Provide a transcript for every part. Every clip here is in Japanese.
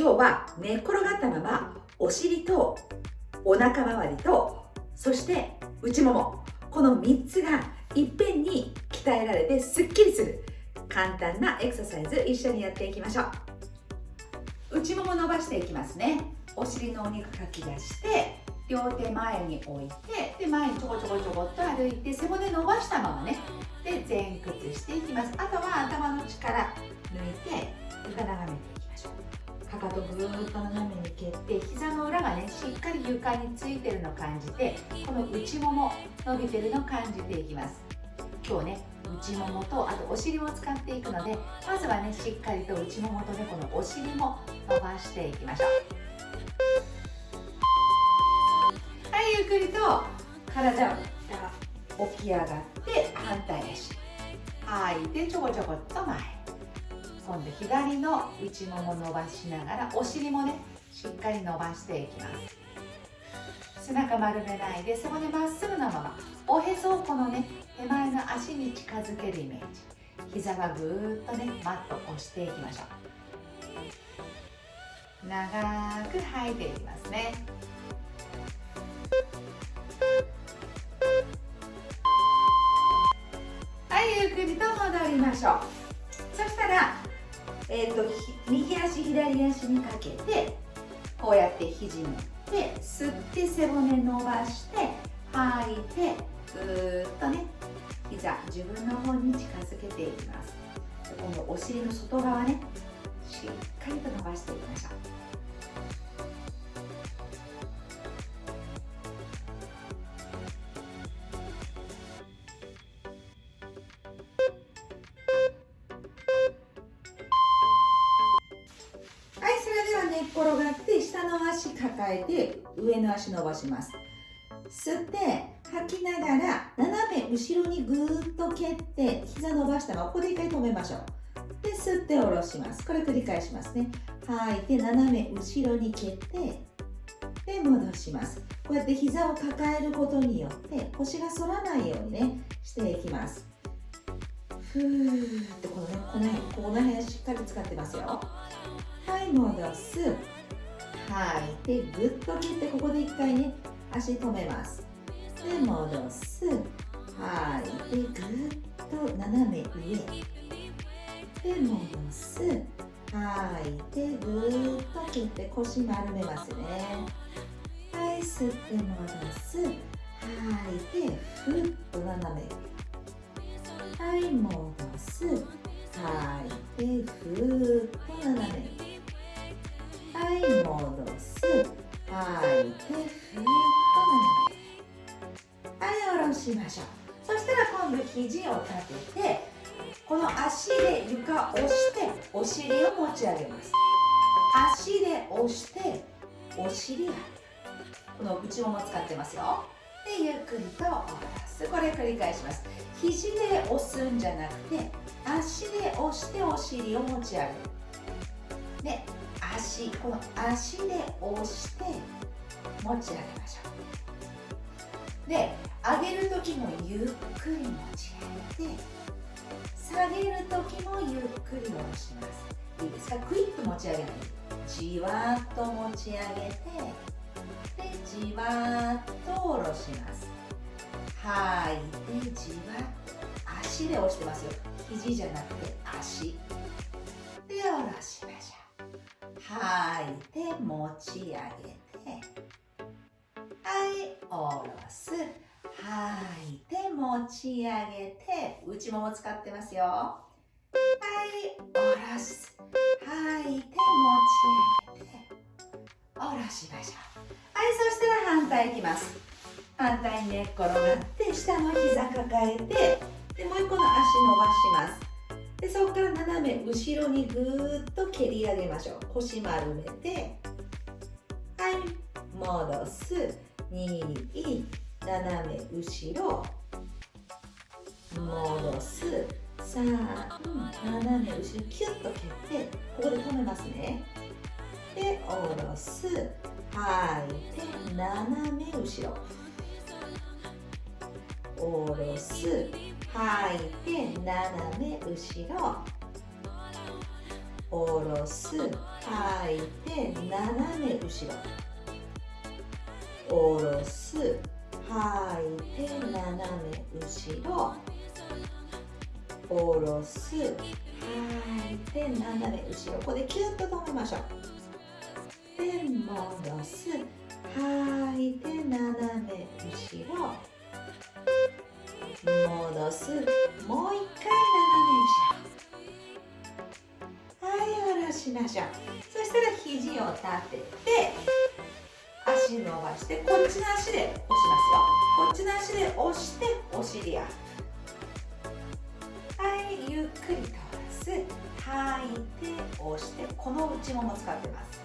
今日は寝っ転がったままお尻とお腹周りとそして内もも。この3つがいっぺんに鍛えられてすっきりする。簡単なエクササイズ一緒にやっていきましょう。内もも伸ばしていきますね。お尻のお肉かき出して両手前に置いてで前にちょこちょこちょこっと歩いて背骨伸ばしたままね。で前屈していきます。あとは頭の力抜いて床眺めていきましょう。かかとぐーっと斜めに蹴って膝の裏がねしっかり床についてるのを感じてこの内もも伸びてるのを感じていきます。今日ね内ももとあとお尻も使っていくのでまずはねしっかりと内ももとねこのお尻も伸ばしていきましょう。はいゆっくりと体を起き上がって反対足吐いてちょこちょこっと前。今度左の内もも伸ばしながらお尻もねしっかり伸ばしていきます。背中丸めないで背骨まっすぐなままおへそをこのね手前の足に近づけるイメージ。膝はぐーっとねマット押していきましょう。長く吐いていきますね。はいゆっくりと戻りましょう、えーと、と右足左足にかけてこうやって肘持って吸って背骨伸ばして吐いてぐーっとね膝自分の方に近づけていきます。今度お尻の外側ねしっかりと伸ばしていきましょう。の足抱えて上の足伸ばします。吸って吐きながら斜め後ろにぐーっと蹴って膝伸ばしたままここで一回止めましょう。で吸って下ろします。これ繰り返しますね。吐いて斜め後ろに蹴ってで戻します。こうやって膝を抱えることによって腰が反らないようにねしていきます。ふーってこのねこの辺この辺しっかり使ってますよ。はい戻す。吐い。てぐっと切ってここで一回ね足止めます。で戻す。吐い。てぐっと斜め上。で戻す。吐い。てぐっと切って腰丸めますね。はい吸って戻す。吐い。てふっと斜めはい戻す。吐い。てふっと斜めい戻す吐いてふっと斜めはい下ろしましょうそしたら今度肘を立ててこの足で床を押してお尻を持ち上げます。足で押してお尻をこの内もも使ってますよ。でゆっくりと下ろす。これ繰り返します。肘で押すんじゃなくて足で押してお尻を持ち上げる。で足この足で押して持ち上げましょう。で上げる時もゆっくり持ち上げて下げる時もゆっくり下ろします。いいですか？クイッと持ち上げないじわっと持ち上げてでじわっと下ろします。吐いてじわっと足で押してますよ。肘じゃなくて足。で下ろしましょう吐い。て持ち上げて。はい下ろす。吐いて持ち上げて。内もも使ってますよ。はい下ろす。吐いて持ち上げて。下ろしましょう。はいそしたら反対いきます。反対に寝っ転がって下の膝抱えて。でもう一個の足伸ばします。でそこから斜め後ろにぐーっと蹴り上げましょう。腰丸めてはい戻す。2斜め後ろ。戻す。3斜め後ろ。キュッと蹴ってここで止めますね。で下ろす。吐い。て斜め後ろ。下ろす。吐い。て斜め後ろ。下ろす吐い。て斜め後ろ。下ろす吐い。て斜め後ろ。下ろす吐い。て斜め後ろ。ここでキュッと止めましょうで戻す吐い。て斜め後ろ。す。もう一回斜め後ろしましょう。そしたら肘を立てて足伸ばしてこっちの足で押しますよこっちの足で押してお尻アップはいゆっくり通す吐いて押してこの内もも使ってます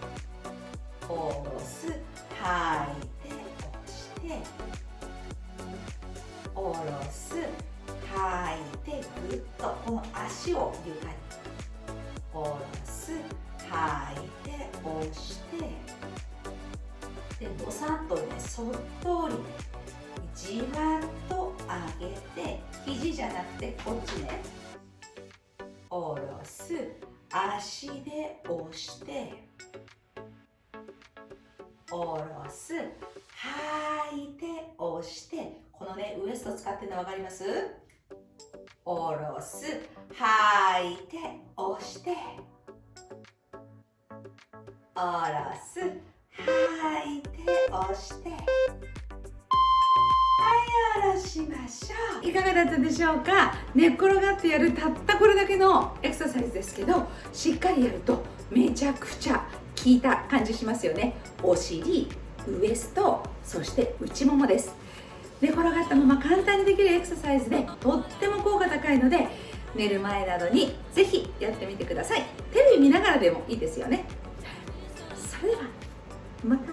下ろす。吐いて押して下ろす。吐いてぐっとこの足を床に下ろす吐いて押してでどさっとねそっとりじわっと上げて肘じゃなくてこっちね下ろす足で押して下ろす吐いて押してこのねウエスト使ってるの分かります下ろす。吐いて押して。下ろす。吐いて押して。はい下ろしましょう。いかがだったでしょうか？寝っ転がってやるたったこれだけのエクササイズですけどしっかりやるとめちゃくちゃ効いた感じしますよね。お尻ウエストそして内ももです。寝転がったまま簡単にできるエクササイズでとっても効果高いので寝る前などにぜひやってみてください。テレビ見ながらでもいいですよね。それではまた